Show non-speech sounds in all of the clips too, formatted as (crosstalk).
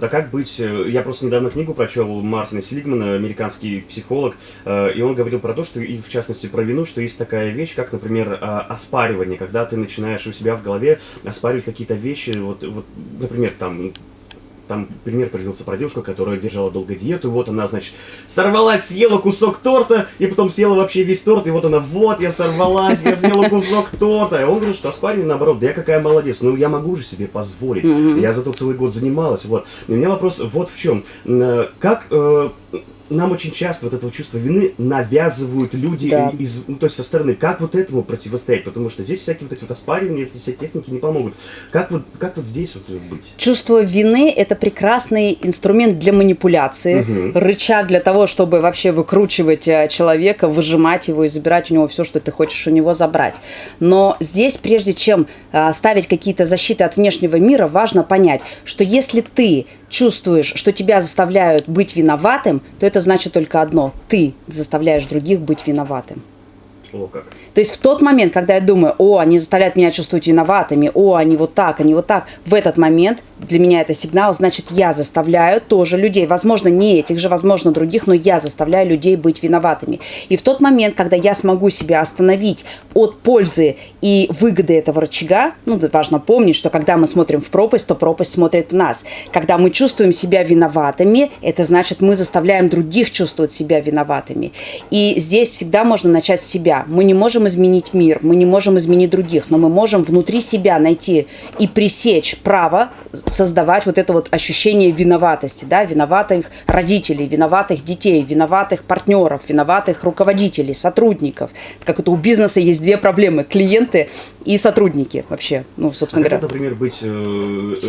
А как быть, э, я просто недавно книгу прочел Мартина Селигмана, американский психолог, э, и он говорил про то, что, и в частности про вину, что есть такая вещь, как, например, а, оспаривание, когда ты начинаешь у себя в голове оспаривать какие-то вещи, вот, вот например, там, там пример привелся про девушку, которая держала долго диету, вот она, значит, сорвалась, съела кусок торта, и потом съела вообще весь торт, и вот она, вот, я сорвалась, я съела кусок торта. И он говорит, что оспаривание, наоборот, да я какая молодец, ну я могу же себе позволить, я зато целый год занималась, вот. И у меня вопрос вот в чем. Э, как э, нам очень часто вот этого чувства вины навязывают люди Да. из, ну, то есть со стороны. Как вот этому противостоять? Потому что здесь всякие вот эти вот оспаривания, эти все техники не помогут. Как вот, как вот здесь вот быть? Чувство вины – это прекрасный инструмент для манипуляции, Мгм. рычаг для того, чтобы вообще выкручивать э, человека, выжимать его и забирать у него все, что ты хочешь у него забрать. Но здесь, прежде чем э, ставить какие-то защиты от внешнего мира, важно понять, что если ты чувствуешь, что тебя заставляют быть виноватым, то это значит только одно – ты заставляешь других быть виноватым. О, как. То есть в тот момент, когда я думаю, о, они заставляют меня чувствовать виноватыми, о, они вот так, они вот так, в этот момент для меня это сигнал, значит, я заставляю тоже людей, возможно, не этих же, возможно, других, но я заставляю людей быть виноватыми. И в тот момент, когда я смогу себя остановить от пользы и выгоды этого рычага, ну, важно помнить, что когда мы смотрим в пропасть, то пропасть смотрит в нас. Когда мы чувствуем себя виноватыми, это значит, мы заставляем других чувствовать себя виноватыми. И здесь всегда можно начать с себя. Мы не можем изменить мир, мы не можем изменить других, но мы можем внутри себя найти и пресечь право создавать вот это вот ощущение виноватости, да, виноватых родителей, виноватых детей, виноватых партнеров, виноватых руководителей, сотрудников. Как это у бизнеса есть две проблемы – клиенты и сотрудники вообще, ну, собственно А как, говоря. вот, например, быть э,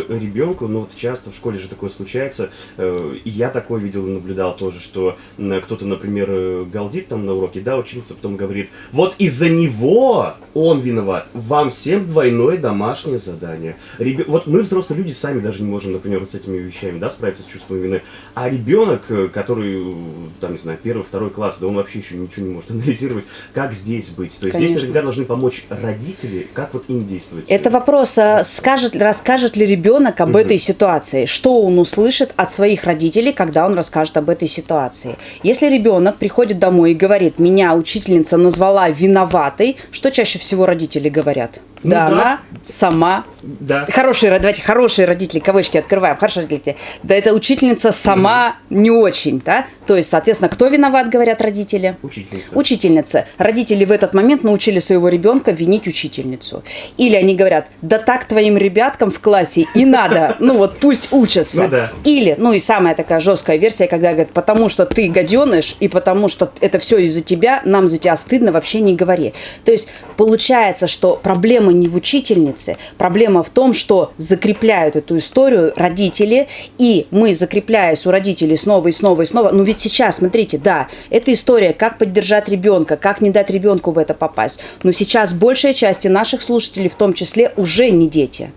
э, ребенку, ну вот часто в школе же такое случается, э, и я такое видел и наблюдал тоже, что кто-то, например, э, галдит там на уроке, да, ученица потом говорит, вот из-за него он виноват, вам всем двойное домашнее задание. Ребё- Вот мы, взрослые люди, сами даже не можем, например, вот с этими вещами, да, справиться с чувством вины, а ребенок, э, который, там, не знаю, первый, второй класс, да он вообще еще ничего не может (laughs) анализировать, как здесь быть? То есть здесь Конечно. наверняка должны помочь родители, как вот им действовать? Это вопрос, а, скажет, расскажет ли ребенок об этой ситуации, что он услышит от своих родителей, когда он расскажет об этой ситуации. Если ребенок приходит домой и говорит, меня учительница назвала виноватой, что чаще всего родители говорят? Ну да, да. она сама Да. Хорошие, ро- давайте, хорошие родители, кавычки открываем, хорошие родители. Да, эта учительница сама не очень, да? То есть, соответственно, кто виноват, говорят родители? Учительница. Учительница. Родители в этот момент научили своего ребенка винить учительницу. Или они говорят, да так твоим ребяткам в классе и надо, ну вот пусть учатся. Ну да. Или, ну и самая такая жесткая версия, когда говорят, потому что ты гаденыш, и потому что это все из-за тебя, нам за тебя стыдно, вообще не говори. То есть получается, что проблема не в учительнице, проблема в том, что закрепляют эту историю родители, и мы, закрепляясь у родителей снова и снова и снова, ну ведь сейчас, смотрите, да, это история, как поддержать ребенка, как не дать ребенку в это попасть. Но сейчас большая часть наших слушателей, в том числе, уже не дети.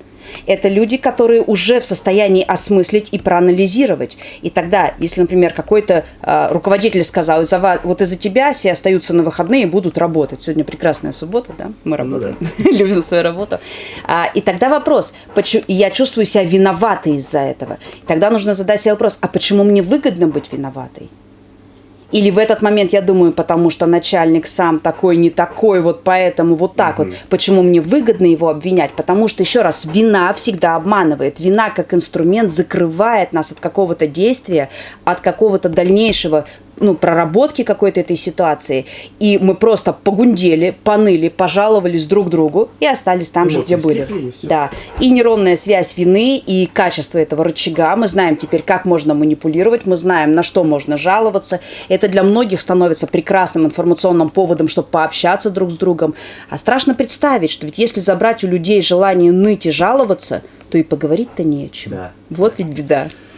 Это люди, которые уже в состоянии осмыслить и проанализировать. И тогда, если, например, какой-то э, руководитель сказал, из-за вас, вот из-за тебя все остаются на выходные и будут работать. Сегодня прекрасная суббота, да? Мы Ну работаем, (laughs) любим свою работу. А, и тогда вопрос, почему, я чувствую себя виноватой из-за этого. Тогда нужно задать себе вопрос, а почему мне выгодно быть виноватой? Или в этот момент я думаю, потому что начальник сам такой, не такой, вот поэтому вот так вот. Почему мне выгодно его обвинять? Потому что, еще раз, вина всегда обманывает. Вина как инструмент закрывает нас от какого-то действия, от какого-то дальнейшего ну, проработки какой-то этой ситуации. И мы просто погундели, поныли, пожаловались друг другу и остались там же, Эмоции где были. и. Да. И нейронная связь вины, и качество этого рычага. Мы знаем теперь, как можно манипулировать, мы знаем, на что можно жаловаться. Это для многих становится прекрасным информационным поводом, чтобы пообщаться друг с другом. А страшно представить, что ведь если забрать у людей желание ныть и жаловаться, то и поговорить-то не о чем. Да. Вот ведь беда.